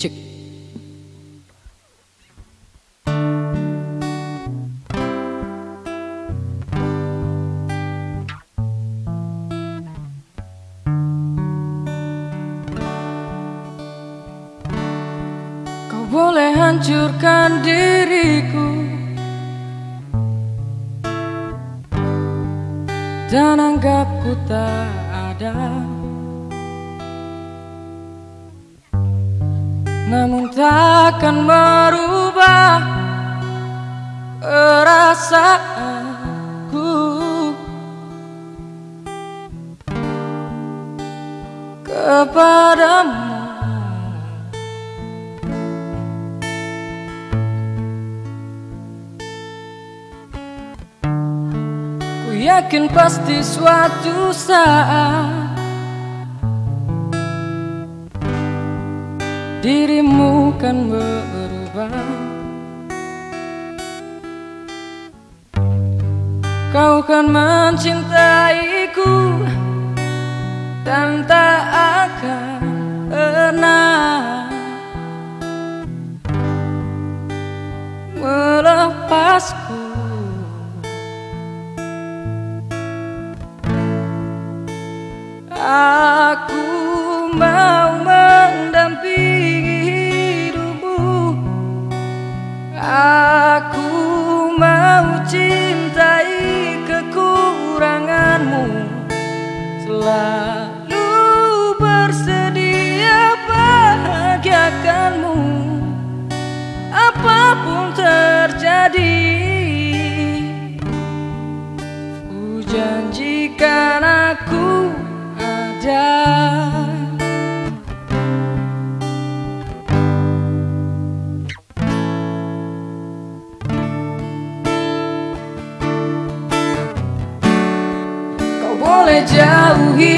Cek. Kau boleh hancurkan diriku Dan anggap ku tak ada Namun takkan merubah perasaanku. Kepadamu. Ku yakin pasti suatu saat Dirimu kan berubah. Kau kan mencintaiku Dan tak akan pernah Melepasku. Aku mau kau cintai kekuranganmu. Selalu bersedia bahagiakanmu. Apa pun terjadi Ku janji 骄傲